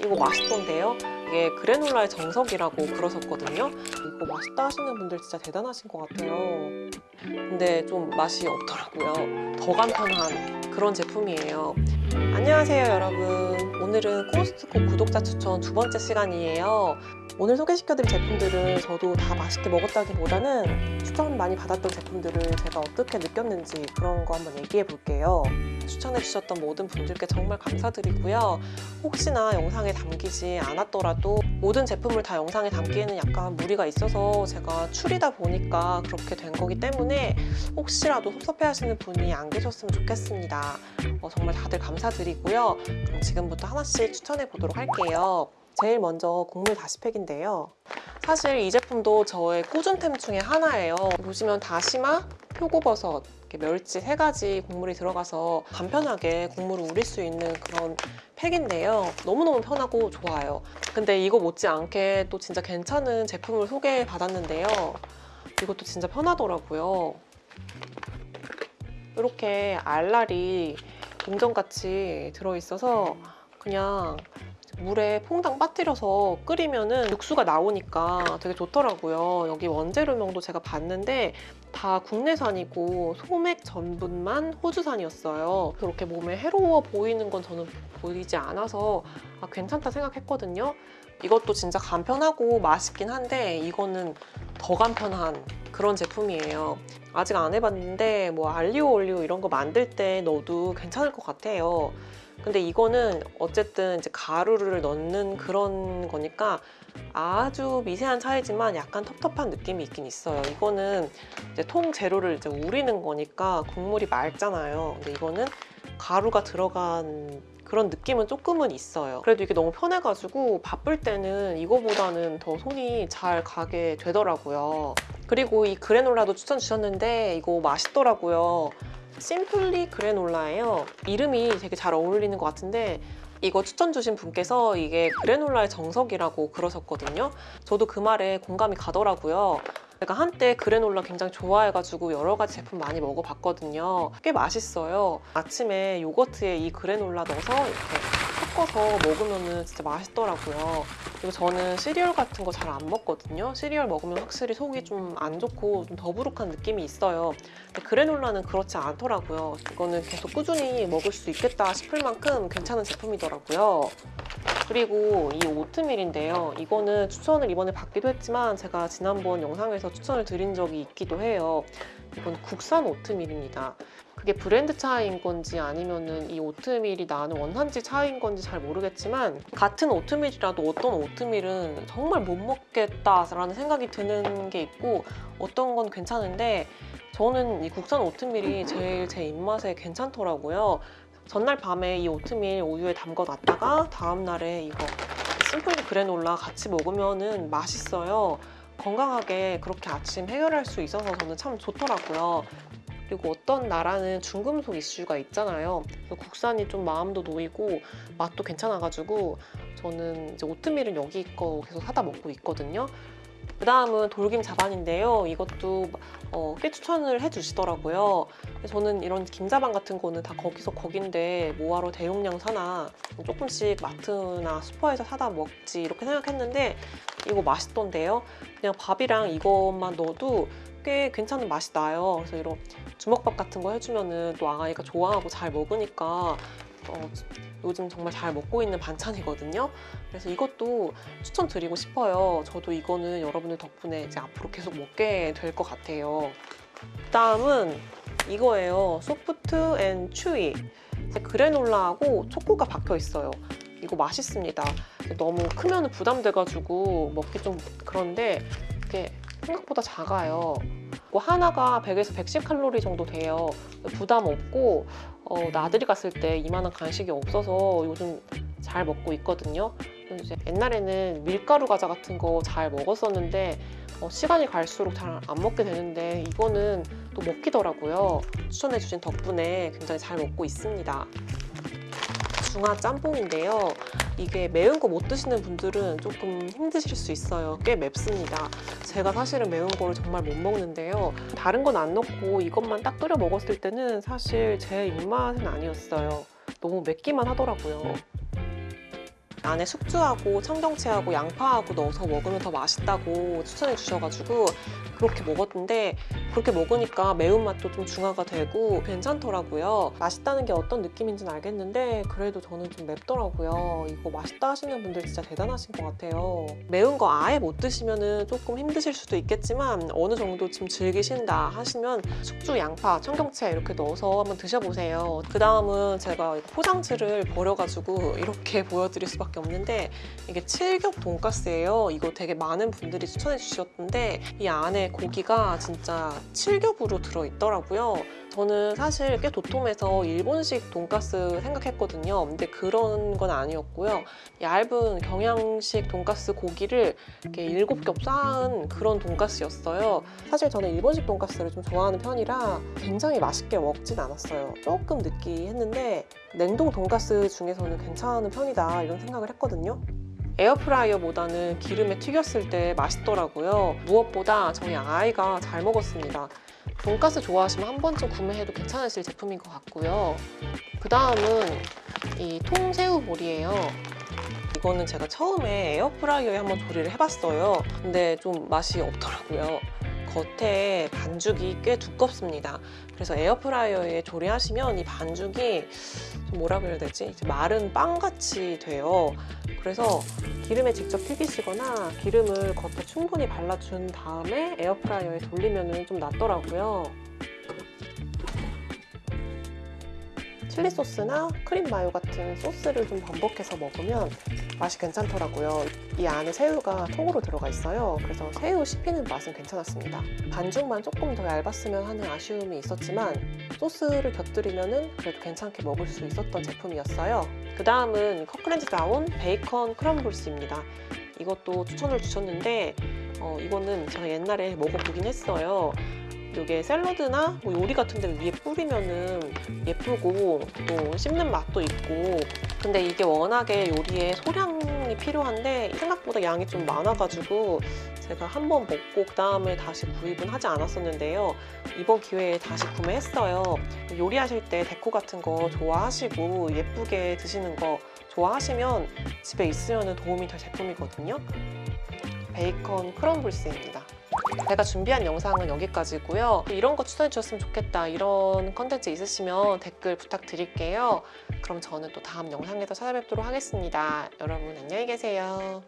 이거 맛있던데요? 이게 그래놀라의 정석이라고 그러셨거든요. 이거 맛있다 하시는 분들 진짜 대단하신 것 같아요. 근데 좀 맛이 없더라고요. 더 간편한 그런 제품이에요. 안녕하세요 여러분. 오늘은 코스트코 구독자 추천 두 번째 시간이에요. 오늘 소개시켜드릴 제품들은 저도 다 맛있게 먹었다기보다는 추천 많이 받았던 제품들을 제가 어떻게 느꼈는지 그런 거 한번 얘기해 볼게요. 추천해주셨던 모든 분들께 정말 감사드리고요. 혹시나 영상에 담기지 않았더라도 모든 제품을 다 영상에 담기에는 약간 무리가 있어서 제가 추리다 보니까 그렇게 된 거기 때문에 혹시라도 섭섭해하시는 분이 안 계셨으면 좋겠습니다. 어, 정말 다들 감사드리고요. 그럼 지금부터 하나씩 추천해 보도록 할게요. 제일 먼저 곡물 다시팩인데요. 사실 이 제품도 저의 꾸준템 중에 하나예요. 보시면 다시마, 표고버섯, 멸치 세 가지 곡물이 들어가서 간편하게 국물을 우릴 수 있는 그런 팩인데요. 너무너무 편하고 좋아요. 근데 이거 못지않게 또 진짜 괜찮은 제품을 소개받았는데요. 이것도 진짜 편하더라고요. 이렇게 알알이 동전같이 들어있어서 그냥 물에 퐁당 빠뜨려서 끓이면은 육수가 나오니까 되게 좋더라고요. 여기 원재료명도 제가 봤는데 다 국내산이고 소맥 전분만 호주산이었어요. 그렇게 몸에 해로워 보이는 건 저는 보이지 않아서 아, 괜찮다 생각했거든요. 이것도 진짜 간편하고 맛있긴 한데 이거는 더 간편한 그런 제품이에요. 아직 안 해봤는데 뭐 알리오 올리오 이런 거 만들 때 넣어도 괜찮을 것 같아요. 근데 이거는 어쨌든 이제 가루를 넣는 그런 거니까 아주 미세한 차이지만 약간 텁텁한 느낌이 있긴 있어요. 이거는 이제 통 재료를 이제 우리는 거니까 국물이 맑잖아요. 근데 이거는 가루가 들어간 그런 느낌은 조금은 있어요. 그래도 이게 너무 편해가지고 바쁠 때는 이거보다는 더 손이 잘 가게 되더라고요. 그리고 이 그래놀라도 추천 주셨는데 이거 맛있더라고요. 심플리 그래놀라예요. 이름이 되게 잘 어울리는 것 같은데 이거 추천 주신 분께서 이게 그래놀라의 정석이라고 그러셨거든요. 저도 그 말에 공감이 가더라고요. 제가 한때 그래놀라 굉장히 좋아해가지고 여러 가지 제품 많이 먹어봤거든요. 꽤 맛있어요. 아침에 요거트에 이 그래놀라 넣어서 이렇게 섞어서 먹으면 진짜 맛있더라고요. 그리고 저는 시리얼 같은 거 잘 안 먹거든요. 시리얼 먹으면 확실히 속이 좀 안 좋고 좀 더부룩한 느낌이 있어요. 그래놀라는 그렇지 않더라고요. 이거는 계속 꾸준히 먹을 수 있겠다 싶을 만큼 괜찮은 제품이더라고요. 그리고 이 오트밀인데요. 이거는 추천을 이번에 받기도 했지만 제가 지난번 영상에서 추천을 드린 적이 있기도 해요. 이건 국산 오트밀입니다. 그게 브랜드 차이인 건지 아니면은 이 오트밀이 나는 원산지 차이인 건지 잘 모르겠지만 같은 오트밀이라도 어떤 오트밀은 정말 못 먹겠다라는 생각이 드는 게 있고 어떤 건 괜찮은데 저는 이 국산 오트밀이 제일 제 입맛에 괜찮더라고요. 전날 밤에 이 오트밀 우유에 담궈 놨다가 다음날에 이거 심플 그래놀라 같이 먹으면 맛있어요. 건강하게 그렇게 아침 해결할 수 있어서 저는 참 좋더라고요. 그리고 어떤 나라는 중금속 이슈가 있잖아요. 국산이 좀 마음도 놓이고 맛도 괜찮아가지고 저는 이제 오트밀은 여기 거 계속 사다 먹고 있거든요. 그 다음은 돌김 자반인데요. 이것도 어, 꽤 추천을 해주시더라고요. 저는 이런 김자반 같은 거는 다 거기서 거긴데 뭐하러 대용량 사나 조금씩 마트나 슈퍼에서 사다 먹지 이렇게 생각했는데 이거 맛있던데요. 그냥 밥이랑 이것만 넣어도 꽤 괜찮은 맛이 나요. 그래서 이런 주먹밥 같은 거 해주면 은 또 아가이가 좋아하고 잘 먹으니까 어, 요즘 정말 잘 먹고 있는 반찬이거든요. 그래서 이것도 추천드리고 싶어요. 저도 이거는 여러분들 덕분에 이제 앞으로 계속 먹게 될 것 같아요. 다음은 이거예요. soft and chewy. 그래놀라하고 초코가 박혀 있어요. 이거 맛있습니다. 너무 크면 부담돼가지고 먹기 좀 그런데 이게 생각보다 작아요. 뭐 하나가 100에서 110칼로리 정도 돼요. 부담 없고 어, 나들이 갔을 때 이만한 간식이 없어서 요즘 잘 먹고 있거든요. 옛날에는 밀가루 과자 같은 거 잘 먹었었는데 어, 시간이 갈수록 잘 안 먹게 되는데 이거는 또 먹히더라고요. 추천해 주신 덕분에 굉장히 잘 먹고 있습니다. 중화 짬뽕인데요. 이게 매운 거 못 드시는 분들은 조금 힘드실 수 있어요. 꽤 맵습니다. 제가 사실은 매운 거를 정말 못 먹는데요. 다른 건 안 넣고 이것만 딱 끓여 먹었을 때는 사실 제 입맛은 아니었어요. 너무 맵기만 하더라고요. 안에 숙주하고 청경채하고 양파하고 넣어서 먹으면 더 맛있다고 추천해 주셔가지고 그렇게 먹었는데 그렇게 먹으니까 매운맛도 좀 중화가 되고 괜찮더라고요. 맛있다는 게 어떤 느낌인지는 알겠는데 그래도 저는 좀 맵더라고요. 이거 맛있다 하시는 분들 진짜 대단하신 것 같아요. 매운 거 아예 못 드시면 조금 힘드실 수도 있겠지만 어느 정도 좀 즐기신다 하시면 숙주, 양파, 청경채 이렇게 넣어서 한번 드셔보세요. 그 다음은 제가 포장지를 버려가지고 이렇게 보여드릴 수밖에 없는데 이게 칠겹 돈가스예요. 이거 되게 많은 분들이 추천해 주셨던데 이 안에 고기가 진짜 칠겹으로 들어있더라고요. 저는 사실 꽤 도톰해서 일본식 돈가스 생각했거든요. 근데 그런 건 아니었고요. 얇은 경양식 돈가스 고기를 이렇게 일곱 겹 쌓은 그런 돈가스였어요. 사실 저는 일본식 돈가스를 좀 좋아하는 편이라 굉장히 맛있게 먹진 않았어요. 조금 느끼했는데 냉동 돈가스 중에서는 괜찮은 편이다 이런 생각을 했거든요. 에어프라이어보다는 기름에 튀겼을 때 맛있더라고요. 무엇보다 저희 아이가 잘 먹었습니다. 돈가스 좋아하시면 한 번쯤 구매해도 괜찮으실 제품인 것 같고요. 그 다음은 이 통새우 볼이에요. 이거는 제가 처음에 에어프라이어에 한번 조리를 해봤어요. 근데 좀 맛이 없더라고요. 겉에 반죽이 꽤 두껍습니다. 그래서 에어프라이어에 조리하시면 이 반죽이 좀 뭐라 그래야 되지? 이제 마른 빵같이 돼요. 그래서 기름에 직접 튀기시거나 기름을 겉에 충분히 발라준 다음에 에어프라이어에 돌리면 좀 낫더라고요. 칠리 소스나 크림 마요 같은 소스를 좀 반복해서 먹으면 맛이 괜찮더라고요. 이 안에 새우가 통으로 들어가 있어요. 그래서 새우 씹히는 맛은 괜찮았습니다. 반죽만 조금 더 얇았으면 하는 아쉬움이 있었지만 소스를 곁들이면 그래도 괜찮게 먹을 수 있었던 제품이었어요. 그 다음은 커크랜드 나온 베이컨 crumbles입니다. 이것도 추천을 주셨는데 어, 이거는 제가 옛날에 먹어보긴 했어요. 이게 샐러드나 뭐 요리 같은 데 위에 뿌리면은 예쁘고 또 씹는 맛도 있고. 근데 이게 워낙에 요리에 소량이 필요한데 생각보다 양이 좀 많아가지고 제가 한 번 먹고 그 다음에 다시 구입은 하지 않았었는데요. 이번 기회에 다시 구매했어요. 요리하실 때 데코 같은 거 좋아하시고 예쁘게 드시는 거 좋아하시면 집에 있으면 도움이 될 제품이거든요. 베이컨 크럼블스입니다 제가 준비한 영상은 여기까지고요. 이런 거 추천해 주셨으면 좋겠다 이런 컨텐츠 있으시면 댓글 부탁드릴게요. 그럼 저는 또 다음 영상에서 찾아뵙도록 하겠습니다. 여러분 안녕히 계세요.